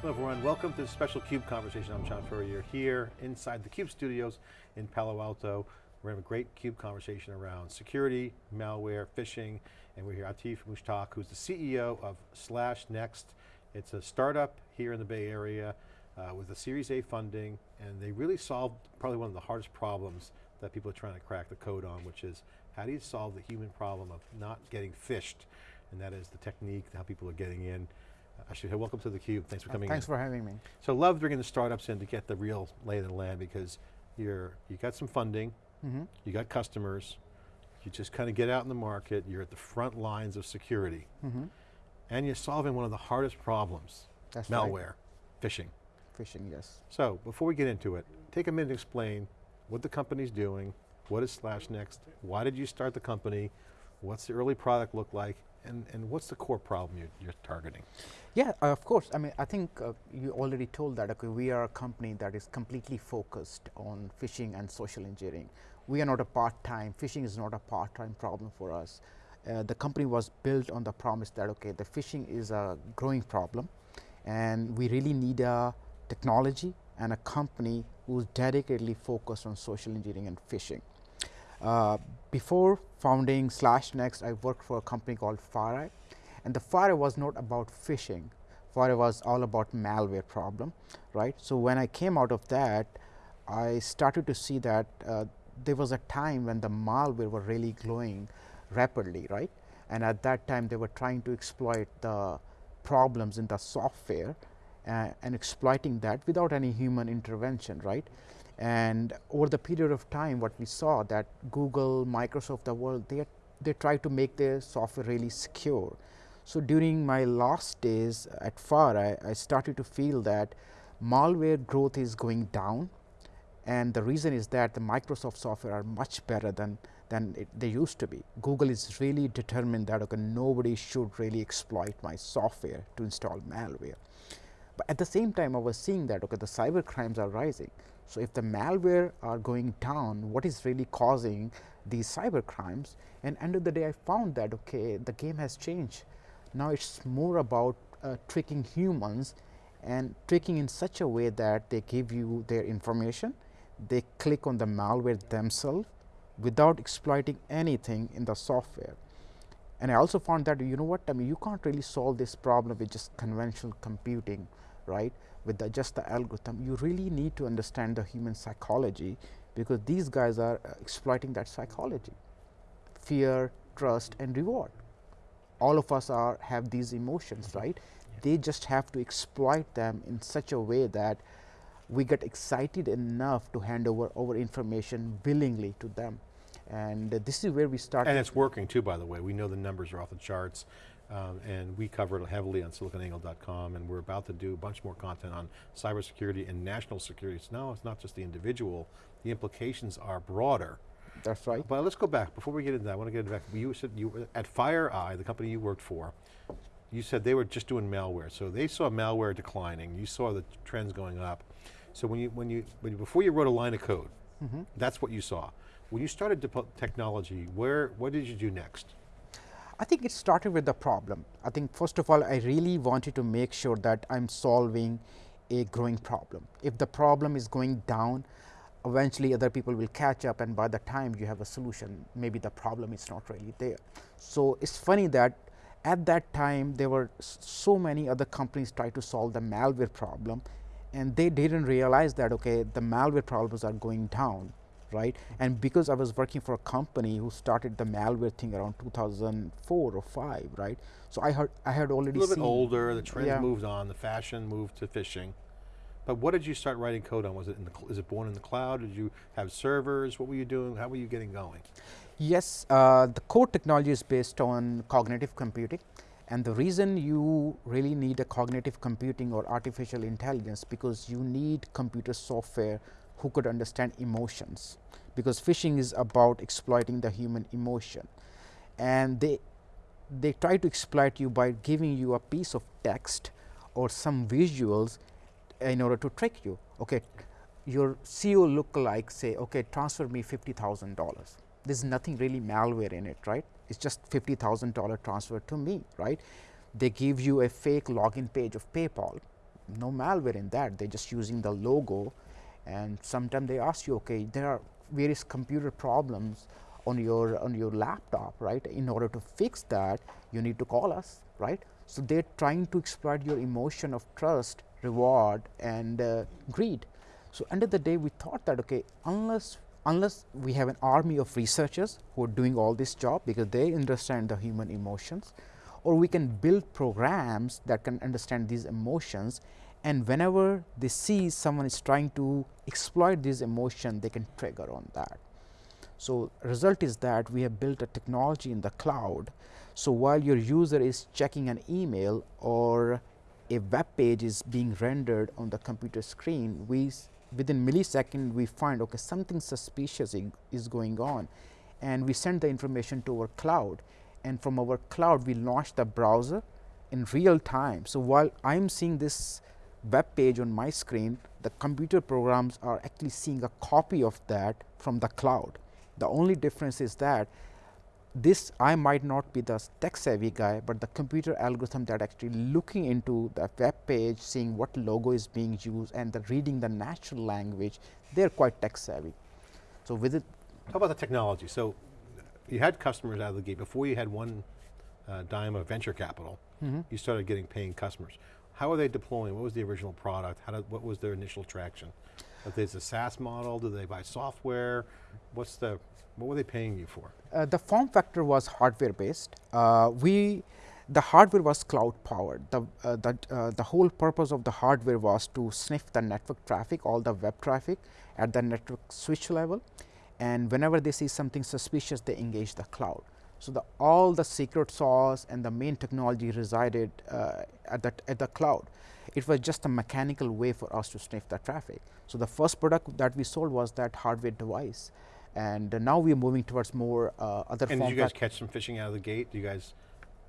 Hello everyone, welcome to the special CUBE conversation. I'm John Furrier here inside the CUBE studios in Palo Alto. We're having a great CUBE conversation around security, malware, phishing, and we're here Atif Mushtaq, who's the CEO of SlashNext. It's a startup here in the Bay Area uh, with a Series A funding, and they really solved probably one of the hardest problems that people are trying to crack the code on, which is how do you solve the human problem of not getting phished? And that is the technique, how people are getting in. Actually, welcome to theCUBE, thanks for coming Thanks in. for having me. So love bringing the startups in to get the real lay of the land because you're, you got some funding, Mm -hmm. you got customers, you just kind of get out in the market, you're at the front lines of security, Mm -hmm. and you're solving one of the hardest problems, That's malware, right. phishing. Phishing, yes. So, before we get into it, take a minute to explain what the company's doing, what is SlashNext, why did you start the company, what's the early product look like, and, and what's the core problem you're, you're targeting? Yeah, uh, of course. I mean, I think uh, you already told that okay, we are a company that is completely focused on phishing and social engineering. We are not a part-time, phishing is not a part-time problem for us. Uh, the company was built on the promise that okay, the phishing is a growing problem and we really need a technology and a company who's dedicatedly focused on social engineering and phishing. Before founding SlashNext, I worked for a company called FireEye, and the FireEye was not about phishing. FireEye was all about malware problem, right? So when I came out of that, I started to see that uh, there was a time when the malware were really growing rapidly, right? And at that time, they were trying to exploit the problems in the software uh, and exploiting that without any human intervention, right? And over the period of time, what we saw that Google, Microsoft, the world, they, they try to make their software really secure. So during my last days at FireEye, I, I started to feel that malware growth is going down. And the reason is that the Microsoft software are much better than, than it, they used to be. Google is really determined that okay, nobody should really exploit my software to install malware. But at the same time, I was seeing that okay, the cyber crimes are rising. So, if the malware are going down, what is really causing these cyber crimes? And end of the day, I found that okay, the game has changed. Now it's more about uh, tricking humans and tricking in such a way that they give you their information, they click on the malware themselves without exploiting anything in the software. And I also found that you know what I mean you can't really solve this problem with just conventional computing right with the, just the algorithm you really need to understand the human psychology because these guys are uh, exploiting that psychology. Fear trust and reward. All of us are have these emotions right? Yeah. they just have to exploit them in such a way that we get excited enough to hand over our information willingly to them. And uh, this is where we start and it's working too by the way. We know the numbers are off the charts um, and we cover it heavily on siliconangle.com and we're about to do a bunch more content on cybersecurity and national security. So now it's not just the individual, the implications are broader. That's right. But let's go back, before we get into that, I want to get back, you said you were at FireEye, the company you worked for, you said they were just doing malware. So they saw malware declining, you saw the trends going up. So when you, when you, when you before you wrote a line of code, mm -hmm. that's what you saw. When you started technology, where, what did you do next? I think it started with the problem. I think first of all, I really wanted to make sure that I am solving a growing problem. If the problem is going down, eventually other people will catch up and by the time you have a solution, maybe the problem is not really there. So, it is funny that at that time there were so many other companies try to solve the malware problem and they did not realize that okay, the malware problems are going down right. And because I was working for a company who started the malware thing around 2004 or 5, right. So I heard I had already a little seen, bit older, the trend yeah. moved on, the fashion moved to phishing. But what did you start writing code on? Was it in the, is it born in the cloud? Did you have servers? What were you doing? How were you getting going? Yes, uh, the core technology is based on cognitive computing. And the reason you really need a cognitive computing or artificial intelligence because you need computer software who could understand emotions because phishing is about exploiting the human emotion. And they they try to exploit you by giving you a piece of text or some visuals in order to trick you. Okay your CEO look like say okay transfer me $50,000 there's nothing really malware in it right? It's just $50,000 transfer to me right? They give you a fake login page of PayPal. No malware in that. They're just using the logo, and sometimes they ask you, okay, there are various computer problems on your on your laptop, right? In order to fix that, you need to call us, right? So they're trying to exploit your emotion of trust, reward, and uh, greed. So end of the day, we thought that okay, unless unless we have an army of researchers who are doing all this job because they understand the human emotions, or we can build programs that can understand these emotions and whenever they see someone is trying to exploit this emotion they can trigger on that. So, result is that we have built a technology in the cloud. So, while your user is checking an email or a web page is being rendered on the computer screen, we within millisecond we find okay something suspicious is going on and we send the information to our cloud and from our cloud we launch the browser in real time. So, while I am seeing this web page on my screen, the computer programs are actually seeing a copy of that from the cloud. The only difference is that this I might not be the tech savvy guy, but the computer algorithm that actually looking into the web page, seeing what logo is being used and the reading the natural language, they are quite tech savvy. So, with it. How about the technology? So, you had customers out of the gate before you had one uh, dime of venture capital. Mm -hmm. You started getting paying customers. How are they deploying? What was the original product? How did, what was their initial traction? If there's a SaaS model, do they buy software? What's the, what were they paying you for? Uh, the form factor was hardware based. Uh, we, the hardware was cloud powered. The, uh, the, uh, the whole purpose of the hardware was to sniff the network traffic, all the web traffic at the network switch level. And whenever they see something suspicious, they engage the cloud. So, the all the secret sauce and the main technology resided uh, at, the, at the cloud. It was just a mechanical way for us to sniff the traffic. So, the first product that we sold was that hardware device and uh, now we are moving towards more uh, other And did you guys catch some phishing out of the gate? Do you guys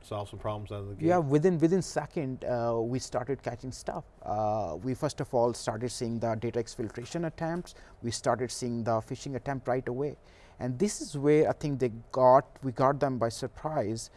solve some problems out of the gate? Yeah, within within second, uh, we started catching stuff. Uh, we first of all started seeing the data exfiltration attempts. We started seeing the phishing attempt right away. And this is where I think they got, we got them by surprise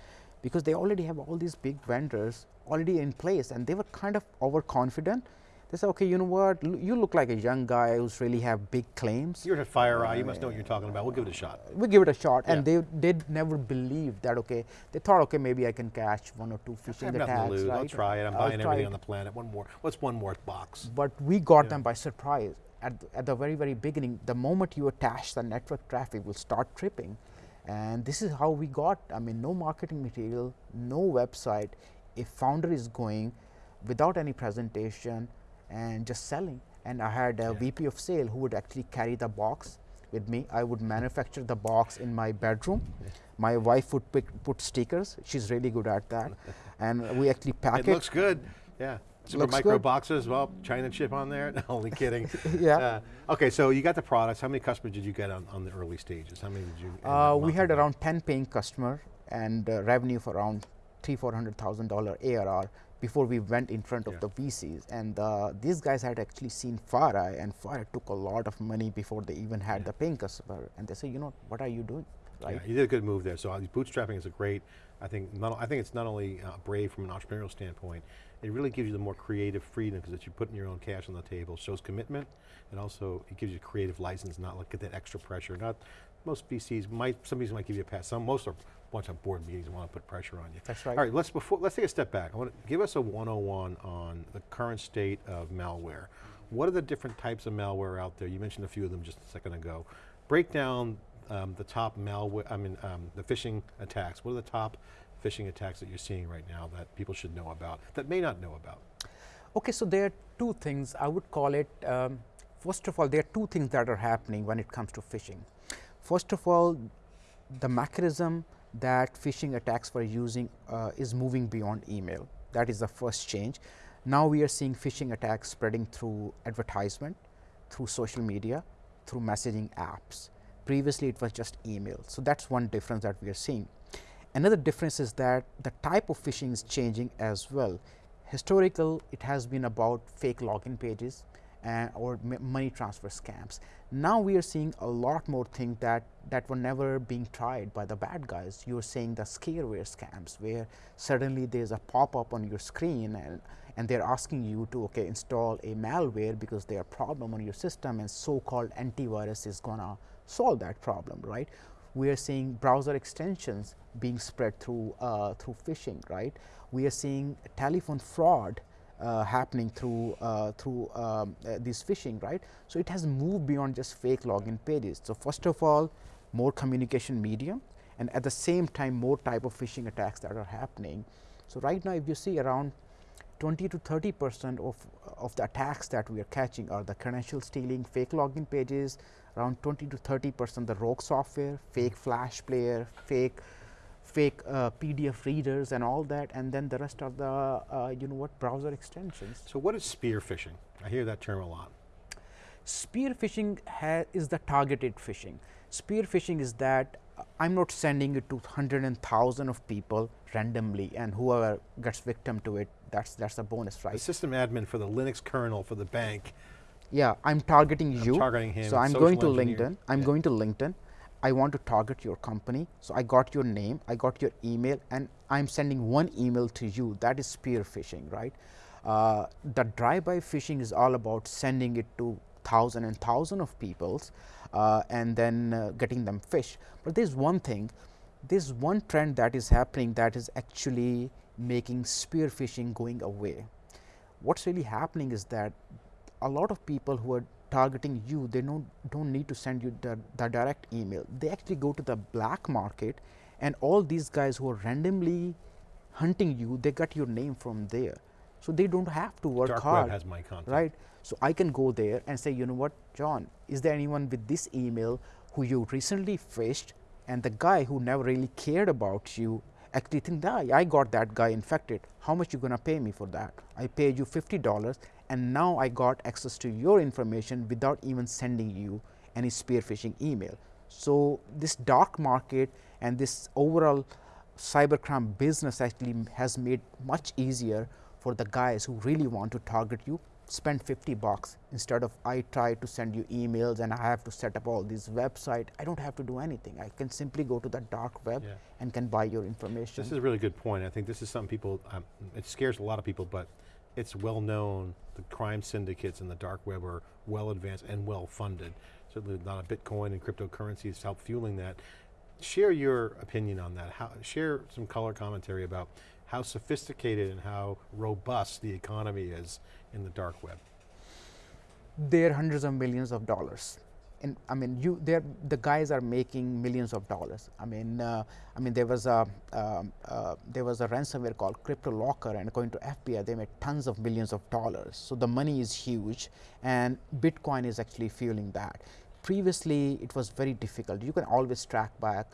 because they already have all these big vendors already in place and they were kind of overconfident. They said, okay, you know what, L you look like a young guy who's really have big claims. You're at FireEye, uh, you must know what you're talking about. We'll give it a shot. We'll give it a shot. Yeah. And they did never believe that, okay, they thought, okay, maybe I can catch one or two phishing attacks. To lose. Right? I'll try it. I'm buying everything on the planet. One more. What's one more box? But we got yeah. them by surprise at, at the very, very beginning, the moment you attach the network traffic will start tripping. And this is how we got, I mean, no marketing material, no website. A founder is going without any presentation and just selling. And I had a yeah. VP of sale who would actually carry the box with me. I would manufacture the box in my bedroom. Yeah. My wife would pick, put stickers. She's really good at that. and we actually pack it. It looks good, yeah. Super Looks micro good. boxes, well, China chip on there, no, only kidding. yeah. Uh, okay, so you got the products, how many customers did you get on, on the early stages? How many did you? Uh, we had around 10 paying customers and uh, revenue for around three, four hundred thousand dollar ARR before we went in front of yeah. the VCs. And uh, these guys had actually seen FireEye and FireEye took a lot of money before they even had yeah. the paying customer. And they say, you know, what are you doing? Right? Yeah, you did a good move there. So uh, bootstrapping is a great, I think, not, I think it's not only uh, brave from an entrepreneurial standpoint, it really gives you the more creative freedom because you're putting your own cash on the table, shows commitment, and also it gives you creative license, not like get that extra pressure. Not most VCs might, some VCs might give you a pass. Some, most are bunch of board meetings and want to put pressure on you. That's right. All right, let's before let's take a step back. I want to give us a 101 on the current state of malware. What are the different types of malware out there? You mentioned a few of them just a second ago. Break down um, the top malware, I mean, um, the phishing attacks. What are the top phishing attacks that you're seeing right now that people should know about, that may not know about? Okay, so there are two things, I would call it, um, first of all, there are two things that are happening when it comes to phishing. First of all, the mechanism that phishing attacks were using uh, is moving beyond email. That is the first change. Now we are seeing phishing attacks spreading through advertisement, through social media, through messaging apps. Previously, it was just email. So, that is one difference that we are seeing. Another difference is that the type of phishing is changing as well. Historical, it has been about fake login pages and or money transfer scams. Now we are seeing a lot more things that that were never being tried by the bad guys. You are seeing the scareware scams where suddenly there's a pop up on your screen and and they're asking you to okay install a malware because they are problem on your system and so-called antivirus is gonna solve that problem right we are seeing browser extensions being spread through uh, through phishing right? We are seeing telephone fraud uh, happening through uh, through um, uh, this phishing right? So it has moved beyond just fake login pages. So first of all more communication medium and at the same time more type of phishing attacks that are happening. So right now if you see around 20 to 30 percent of of the attacks that we are catching are the credential stealing fake login pages around 20 to 30 percent the rogue software fake flash player fake fake uh, PDF readers and all that and then the rest of the uh, you know what browser extensions. So what is spear phishing? I hear that term a lot. Spear phishing is the targeted phishing. Spear phishing is that uh, I'm not sending it to hundred and thousand of people randomly and whoever gets victim to it that's that's a bonus right. The system admin for the Linux kernel for the bank. Yeah, I'm targeting I'm you. targeting him. So I'm going to engineer. LinkedIn. I'm yeah. going to LinkedIn. I want to target your company. So I got your name, I got your email, and I'm sending one email to you. That is spear phishing, right? Uh, the drive-by phishing is all about sending it to thousand and thousand of peoples, uh, and then uh, getting them fish. But there's one thing, there's one trend that is happening that is actually making spear phishing going away. What's really happening is that a lot of people who are targeting you, they don't, don't need to send you the, the direct email. They actually go to the black market and all these guys who are randomly hunting you, they got your name from there. So they don't have to work Dark hard. Web has my contact. Right. So I can go there and say, you know what, John, is there anyone with this email who you recently phished and the guy who never really cared about you actually think that I got that guy infected. How much you gonna pay me for that? I paid you fifty dollars and now I got access to your information without even sending you any spear phishing email. So, this dark market and this overall cybercrime business actually has made much easier for the guys who really want to target you spend 50 bucks instead of I try to send you emails and I have to set up all these website. I don't have to do anything. I can simply go to the dark web Yeah. and can buy your information. This is a really good point. I think this is something people, um, it scares a lot of people, but it's well known the crime syndicates in the dark web are well advanced and well funded. Certainly a lot of Bitcoin and cryptocurrencies help fueling that. Share your opinion on that. How, share some color commentary about how sophisticated and how robust the economy is in the dark web. They're hundreds of millions of dollars in, I mean, you there the guys are making millions of dollars. I mean, uh, I mean there was a um, uh, there was a ransomware called CryptoLocker, and according to FBI, they made tons of millions of dollars. So the money is huge, and Bitcoin is actually fueling that. Previously, it was very difficult. You can always track back.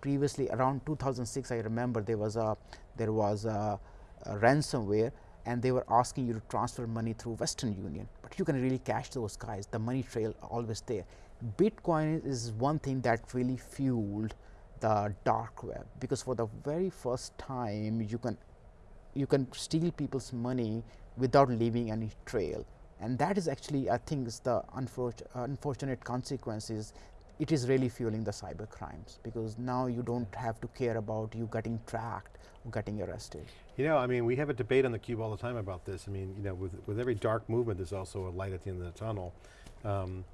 Previously, around 2006, I remember there was a there was a, a ransomware and they were asking you to transfer money through Western Union, but you can really cash those guys. The money trail always there. Bitcoin is one thing that really fueled the dark web because for the very first time you can you can steal people's money without leaving any trail and that is actually I think is the unfortunate, unfortunate consequences it is really fueling the cyber crimes because now you don't have to care about you getting tracked or getting arrested. You know, I mean, we have a debate on the cube all the time about this. I mean, you know, with, with every dark movement, there's also a light at the end of the tunnel. Um,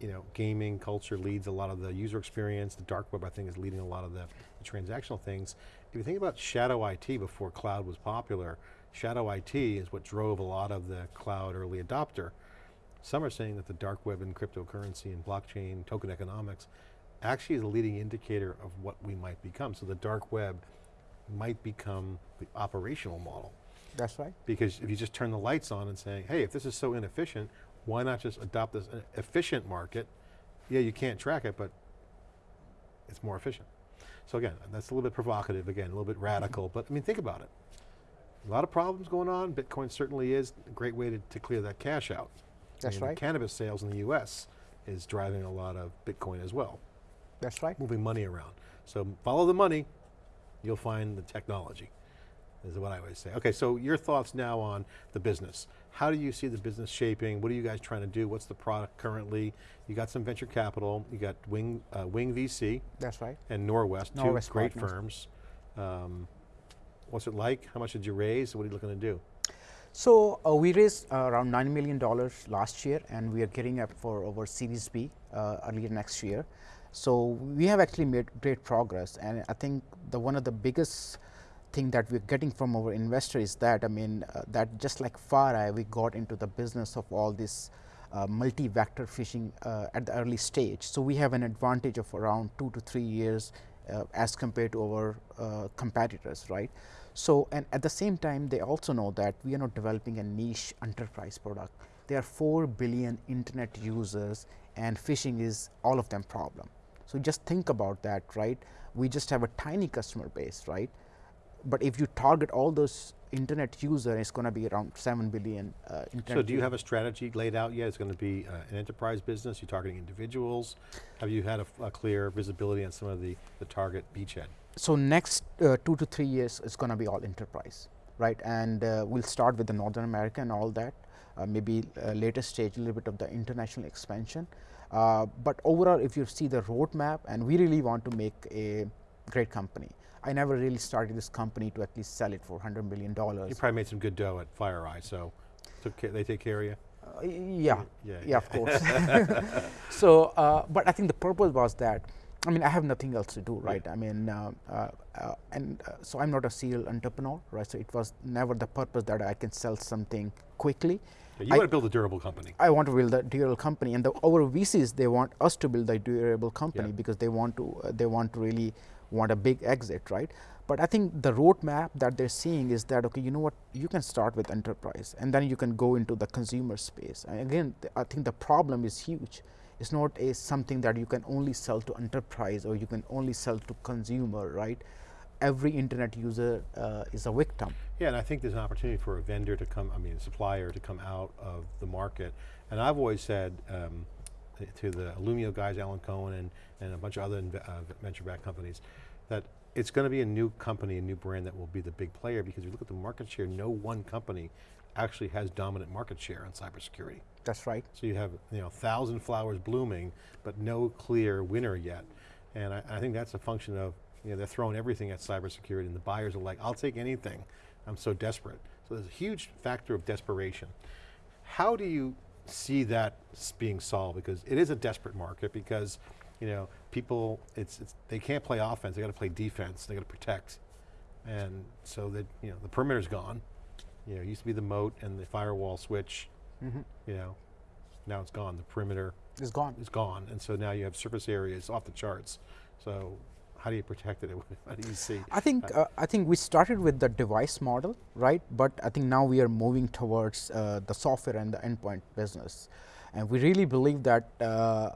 you know, gaming culture leads a lot of the user experience. The dark web, I think, is leading a lot of the, the transactional things. If you think about shadow IT before cloud was popular, shadow IT is what drove a lot of the cloud early adopter. Some are saying that the dark web and cryptocurrency and blockchain, token economics, actually is a leading indicator of what we might become. So the dark web might become the operational model. That's right. Because if you just turn the lights on and say, hey, if this is so inefficient, why not just adopt this uh, efficient market? Yeah, you can't track it, but it's more efficient. So again, that's a little bit provocative, again, a little bit radical, but I mean, think about it. A lot of problems going on, Bitcoin certainly is a great way to, to clear that cash out. That's right. cannabis sales in the US is driving a lot of Bitcoin as well. That's right. Moving money around. So follow the money, you'll find the technology, is what I always say. Okay, so your thoughts now on the business. How do you see the business shaping? What are you guys trying to do? What's the product currently? You got some venture capital, you got Wing, uh, Wing VC. That's right. And Norwest, Norwest two great partners. firms. Um, what's it like? How much did you raise? What are you looking to do? So uh, we raised uh, around nine million dollars last year, and we are gearing up for our Series B uh, earlier next year. So we have actually made great progress, and I think the one of the biggest thing that we're getting from our investor is that I mean uh, that just like FireEye, we got into the business of all this uh, multi-vector phishing uh, at the early stage. So we have an advantage of around two to three years as compared to our competitors, right? So and at the same time, they also know that we are not developing a niche enterprise product. There are four billion internet users, and phishing is all of them problem. So just think about that, right? We just have a tiny customer base, right? But if you target all those internet user, it's going to be around 7 billion uh, So do you have a strategy laid out yet? It's going to be uh, an enterprise business, you're targeting individuals? Have you had a clear visibility on some of the, the target beachhead? So next uh, two to three years is going to be all enterprise, right? And uh, we'll start with the Northern America and all that. Uh, maybe uh, later stage, a little bit of the international expansion. Uh, but overall, if you see the roadmap, and we really want to make a great company. I never really started this company to at least sell it for $100 million. You probably made some good dough at FireEye, so they take care of you? Uh, yeah, Yeah, yeah, of course. so, uh, but I think the purpose was that. I mean, I have nothing else to do, right? I mean, uh, uh, uh, and uh, so I'm not a serial entrepreneur, right? So it was never the purpose that I can sell something quickly. Yeah, you I- want to build a durable company. I want to build a durable company, and the, our VCs they want us to build a durable company Yeah. because they want to uh, they want to really want a big exit, right? But I think the roadmap that they're seeing is that okay, you know what, you can start with enterprise, and then you can go into the consumer space. And again, th- I think the problem is huge. It's not a something that you can only sell to enterprise or you can only sell to consumer, right? Every internet user uh, is a victim. Yeah, and I think there's an opportunity for a vendor to come, I mean, a supplier to come out of the market. And I've always said um, to the Illumio guys, Alan Cohen, and, and a bunch of other uh, venture-backed companies, that it's going to be a new company, a new brand that will be the big player because if you look at the market share, no one company actually has dominant market share in cybersecurity. That's right. So you have you know thousand flowers blooming, but no clear winner yet. And I, I think that's a function of you know they're throwing everything at cybersecurity, and the buyers are like, "I'll take anything. I'm so desperate." So there's a huge factor of desperation. How do you see that being solved? Because it is a desperate market. Because you know people, it's, it's they can't play offense. They got to play defense. They got to protect, and so that you know the perimeter's gone. You know, it used to be the moat and the firewall switch you know, now it's gone. The perimeter It's gone. is gone, and so now you have surface areas off the charts. So how do you protect it? How do you see? I think uh, I think we started with the device model, right? But I think now we are moving towards uh, the software and the endpoint business, and we really believe that uh,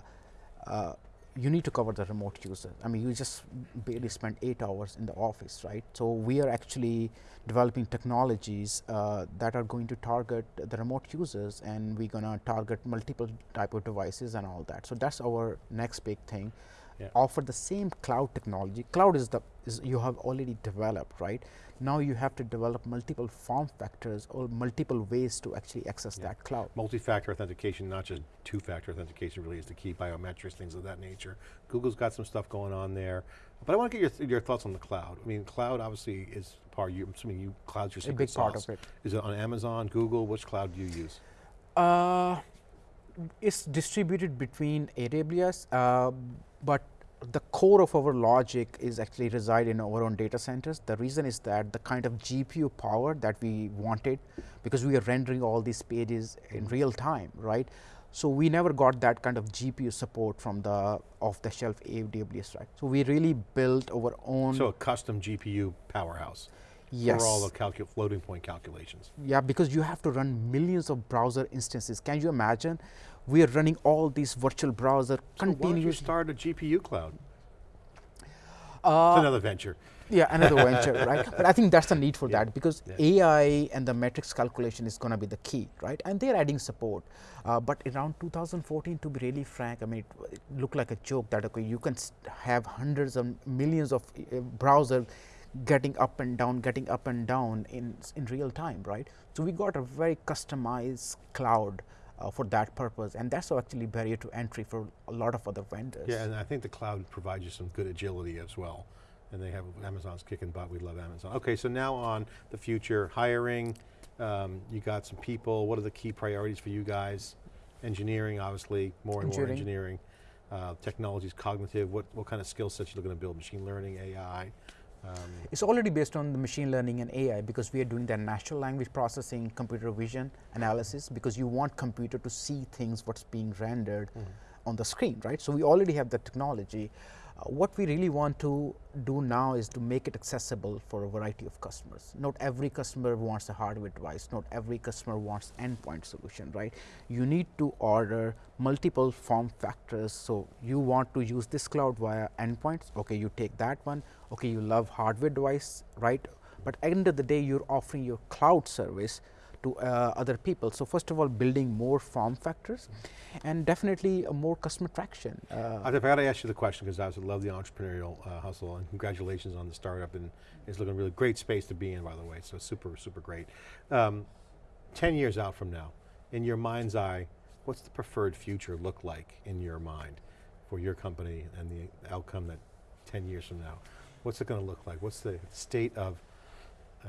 uh, you need to cover the remote user. I mean, you just barely spend eight hours in the office, right? So we are actually developing technologies uh, that are going to target the remote users, and we're gonna target multiple type of devices and all that. So that's our next big thing Yeah. offer the same cloud technology. Cloud is the is you have already developed, right? Now you have to develop multiple form factors or multiple ways to actually access Yeah. that cloud. Multi-factor authentication, not just two-factor authentication, really is the key. Biometrics, things of that nature. Google's got some stuff going on there, but I want to get your, th- your thoughts on the cloud. I mean, cloud obviously is part. You, I'm assuming you cloud's your A secret big part of it. Is it on Amazon, Google? Which cloud do you use? Uh, it's distributed between AWS, uh, but the core of our logic is actually reside in our own data centers. The reason is that the kind of GPU power that we wanted, because we are rendering all these pages in real time, right? So we never got that kind of GPU support from the off-the-shelf AWS, right? So we really built our own. So a custom GPU powerhouse yes. for all the floating point calculations. Yeah, because you have to run millions of browser instances. Can you imagine? We are running all these virtual browser So why don't you start a GPU cloud? Uh, it's another venture. Yeah, another venture, right? But I think that's the need for Yeah, that because yeah. AI and the metrics calculation is going to be the key, right? And they're adding support. Uh, but around 2014, to be really frank, I mean, it, it looked like a joke that okay, you can have hundreds of millions of uh, browser getting up and down, getting up and down in in real time, right? So we got a very customized cloud. Uh, for that purpose, and that's actually barrier to entry for a lot of other vendors. Yeah, and I think the cloud provides you some good agility as well. And they have, Amazon's kicking butt, we love Amazon. Okay, so now on the future, hiring, Um, you got some people, what are the key priorities for you guys? Engineering, obviously, more and more Engineering. engineering. Uh, technologies, cognitive, what, what kind of skill sets you're looking to build? Machine learning, AI? Um, It's already based on the machine learning and AI because we are doing the natural language processing, computer vision analysis because you want computer to see things what's being rendered on the screen, right? So we already have the technology. Uh, what we really want to do now is to make it accessible for a variety of customers. Not every customer wants a hardware device. Not every customer wants endpoint solution, right? You need to order multiple form factors. So you want to use this cloud via endpoints. Okay, you take that one. Okay, you love hardware device, right? But end of the day, you're offering your cloud service to uh, other people. So first of all, building more form factors, and definitely more customer traction. Uh, I got to ask you the question because I love the entrepreneurial uh, hustle and congratulations on the startup and it's looking really great space to be in by the way, so super, super great. Um, 10 years out from now, in your mind's eye, what's the preferred future look like in your mind for your company and the outcome that 10 years from now? What's it going to look like? What's the state of uh,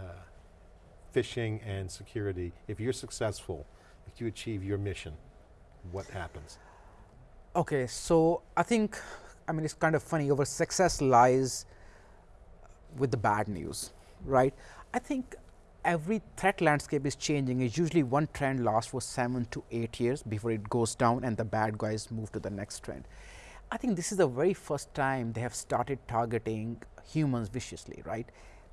phishing and security? If you're successful, if you achieve your mission, what happens? Okay, so I think, I mean, it's kind of funny. Our success lies with the bad news, right? I think every threat landscape is changing. It's usually one trend lasts for seven to eight years before it goes down and the bad guys move to the next trend. I think this is the very first time they have started targeting humans viciously, right?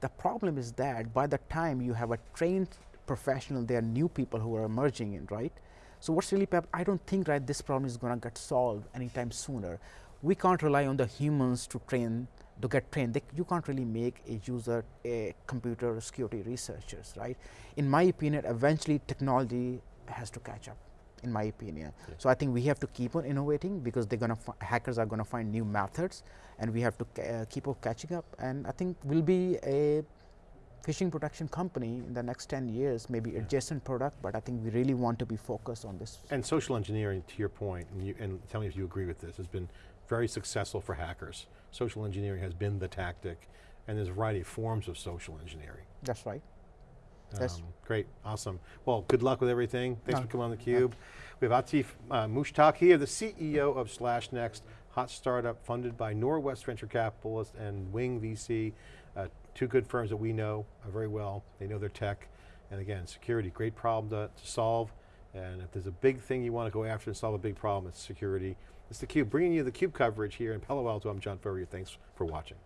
The problem is that by the time you have a trained professional, there are new people who are emerging in, right? So what's really, I don't think right this problem is going to get solved anytime sooner. We can't rely on the humans to train to get trained. They, you can't really make a user a computer security researchers, right? In my opinion, eventually technology has to catch up. In my opinion, Yeah. so I think we have to keep on innovating because they're gonna hackers are gonna find new methods, and we have to ca- uh, keep on catching up. And I think we'll be a phishing protection company in the next 10 years, maybe Yeah. adjacent product, but I think we really want to be focused on this. And social engineering, to your point, and, you, and tell me if you agree with this, has been very successful for hackers. Social engineering has been the tactic, and there's a variety of forms of social engineering. That's right. Yes. Um, great, awesome. Well, good luck with everything. Thanks No, for coming on theCUBE. We have Atif uh, here, the CEO of SlashNext, hot startup funded by Norwest Venture Capitalist and Wing VC, uh, two good firms that we know uh, very well. They know their tech, and again, security, great problem to, to solve. And if there's a big thing you want to go after and solve a big problem, it's security. It's theCUBE, bringing you the CUBE coverage here in Palo Alto. I'm John Furrier, thanks for watching.